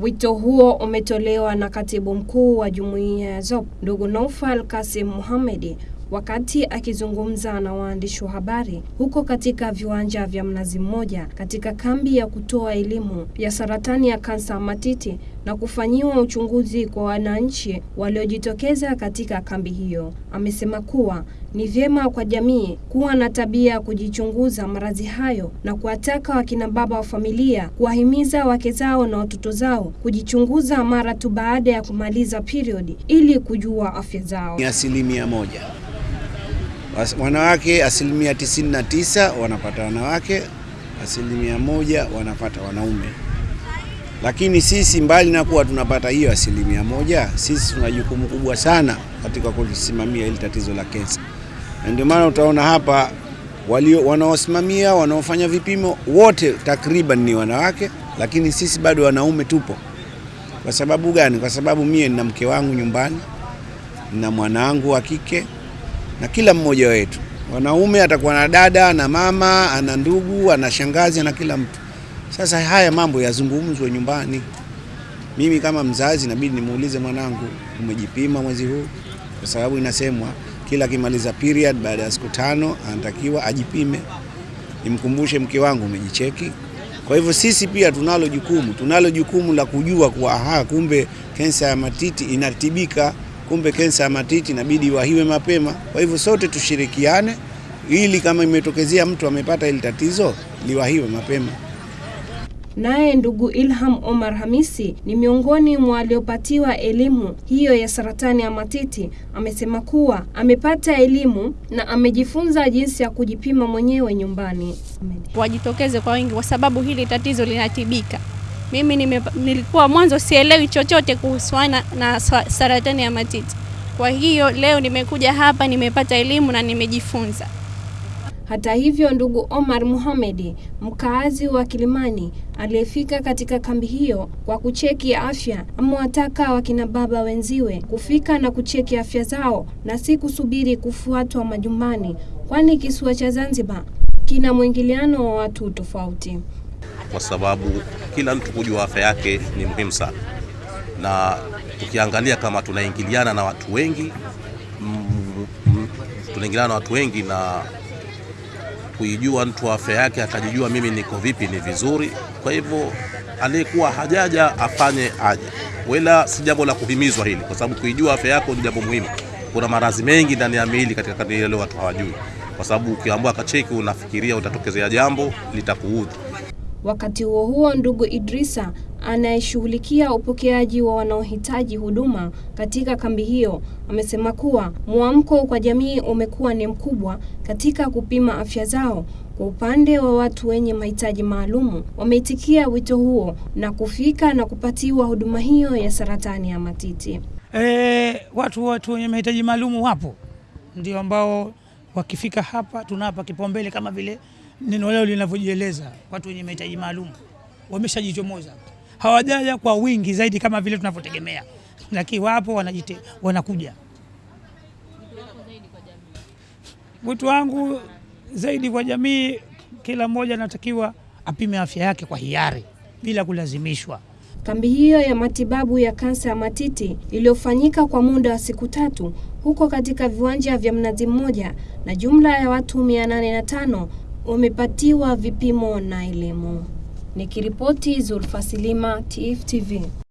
Wito huo umetolewa na katibu mkuu wa jumuiya ya ZOP ndugu Naufal Kasim Mohamed wakati akizungumza na waandishi wa habari huko katika viwanja vya Mnazi Mmoja katika kambi ya kutoa elimu ya saratani ya kansa matiti na kufanyiwa uchunguzi kwa wananchi waliojitokeza katika kambi hiyo. Amesema kuwa ni vyema kwa jamii kuwa na tabia ya kujichunguza maradhi hayo na kuwataka wakina baba wa familia kuwahimiza wake zao na watoto zao kujichunguza mara tu baada ya kumaliza period ili kujua afya zao. Ni asilimia moja wanawake, asilimia tisini na tisa wanapata wanawake, asilimia moja wanapata wanaume. Lakini sisi mbali na kuwa tunapata hiyo asilimia moja, sisi tuna jukumu kubwa sana katika kulisimamia hili tatizo la kensa, na ndio maana utaona hapa walio wanaosimamia wanaofanya vipimo wote takriban ni wanawake, lakini sisi bado wanaume tupo. Kwa sababu gani? Kwa sababu mie nina mke wangu nyumbani, na mwanangu wa kike na kila mmoja wetu wanaume atakuwa na dada na mama, ana ndugu, ana shangazi, na kila mtu. Sasa haya mambo yazungumzwe nyumbani. Mimi kama mzazi inabidi nimuulize mwanangu, umejipima mwezi huu? Kwa sababu inasemwa kila akimaliza period baada ya siku tano anatakiwa ajipime. Nimkumbushe mke wangu, umejicheki? Kwa hivyo sisi pia tunalo jukumu, tunalo jukumu la kujua kuwa aha, kumbe kensa ya matiti inatibika kumbe kensa ya matiti inabidi iwahiwe mapema. Kwa hivyo sote tushirikiane, ili kama imetokezea mtu amepata hili tatizo liwahiwe mapema. Naye ndugu Ilham Omar Hamisi ni miongoni mwa waliopatiwa elimu hiyo ya saratani ya matiti. Amesema kuwa amepata elimu na amejifunza jinsi ya kujipima mwenyewe nyumbani. Wajitokeze kwa wingi, kwa sababu hili tatizo linatibika. Mimi nime, nilikuwa mwanzo sielewi chochote kuhusiana na saratani ya matiti. Kwa hiyo leo nimekuja hapa, nimepata elimu na nimejifunza. Hata hivyo, ndugu Omar Mohamed, mkaazi wa Kilimani aliyefika katika kambi hiyo kwa kucheki afya, amewataka wakina baba wenziwe kufika na kucheki afya zao na si kusubiri kufuatwa majumbani, kwani kisiwa cha Zanzibar kina mwingiliano wa watu tofauti. Kwa sababu kila mtu kujua afya yake ni muhimu sana, na tukiangalia kama tunaingiliana na watu wengi mm, tunaingiliana na watu wengi na kuijua mtu afya yake akajijua mimi niko vipi ni vizuri. Kwa hivyo aliyekuwa hajaja afanye aje, wala si jambo la kuhimizwa hili, kwa sababu kuijua afya yako ni jambo muhimu. Kuna maradhi mengi ndani ya miili katika kadri leo watu hawajui, kwa sababu ukiambiwa kacheki, unafikiria utatokezea jambo litakuudhi. Wakati huo huo, ndugu Idrisa anayeshughulikia upokeaji wa wanaohitaji huduma katika kambi hiyo amesema kuwa mwamko kwa jamii umekuwa ni mkubwa katika kupima afya zao. Kwa upande wa watu wenye mahitaji maalum wameitikia wito huo na kufika na kupatiwa huduma hiyo ya saratani ya matiti. E, watu watu wenye mahitaji maalumu wapo, ndio ambao wakifika hapa tunawapa kipaumbele kama vile neno leo linavyojieleza. Watu wenye mahitaji maalum wameshajichomoza, hawajaja kwa wingi zaidi kama vile tunavyotegemea, lakini wapo wanajite, wanakuja. Wito wangu zaidi kwa jamii, kila mmoja anatakiwa apime afya yake kwa hiari bila kulazimishwa. Kambi hiyo ya matibabu ya kansa ya matiti iliyofanyika kwa muda wa siku tatu huko katika viwanja vya Mnazi Mmoja na jumla ya watu 805 wamepatiwa vipimo na elimu. Nikiripoti Zulfa Silima, TIFF TV.